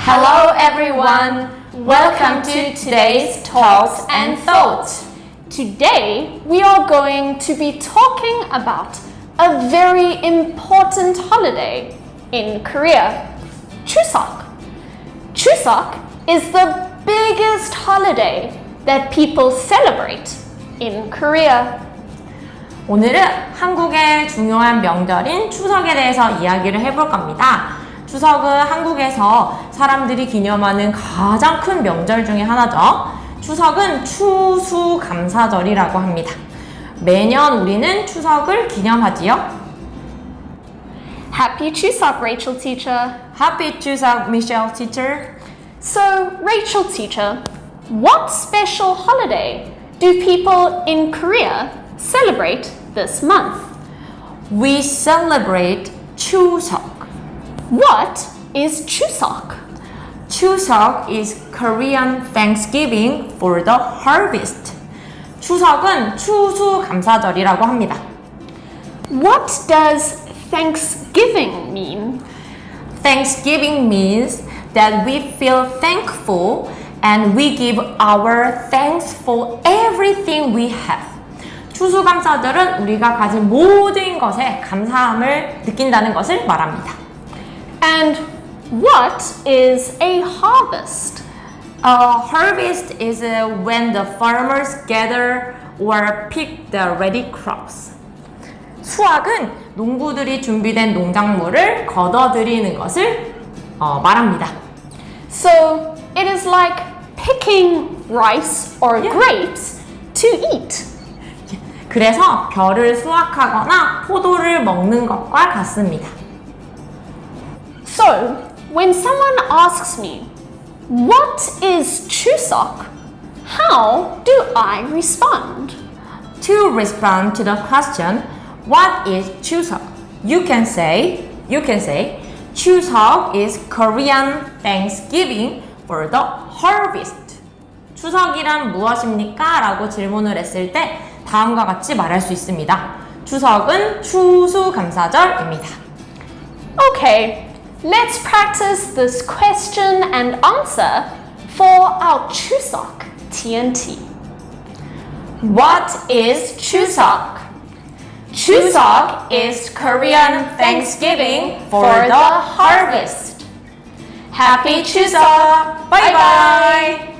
Hello everyone. Welcome to today's Talks and Thoughts. Today, we are going to be talking about a very important holiday in Korea, Chuseok. Chuseok is the biggest holiday that people celebrate in Korea. 오늘은 한국의 중요한 명절인 추석에 대해서 이야기를 해볼 겁니다. 추석은 한국에서 사람들이 기념하는 가장 큰 명절 중에 하나죠. 추석은 추수감사절이라고 합니다. 매년 우리는 추석을 기념하지요. Happy Chuseok, Rachel teacher. Happy 추석, Michelle teacher. So, Rachel teacher, what special holiday do people in Korea celebrate this month? We celebrate 추석. What is Chuseok? 추석 is Korean Thanksgiving for the harvest. 추석은 추수감사절이라고 합니다. What does Thanksgiving mean? Thanksgiving means that we feel thankful and we give our thanks for everything we have. 추수감사절은 우리가 가진 모든 것에 감사함을 느낀다는 것을 말합니다. And what is a harvest? A harvest is uh, when the farmers gather or pick the ready crops. 수확은 농부들이 준비된 농작물을 걷어들이는 것을 어, 말합니다. So, it is like picking rice or Yeah. grapes to eat. 그래서 벼를 수확하거나 포도를 먹는 것과 같습니다. So, when someone asks me, What is Chuseok? How do I respond? To respond to the question, what is Chuseok? You can say, you can say, Chuseok is Korean Thanksgiving for the harvest. 추석이란 무엇입니까? 라고 질문을 했을 때 다음과 같이 말할 수 있습니다. 추석은 추수감사절입니다. Okay, let's practice this question and answer for our Chuseok TNT. What is Chuseok? Chuseok is Korean Thanksgiving for the harvest. Happy Chuseok! Bye bye!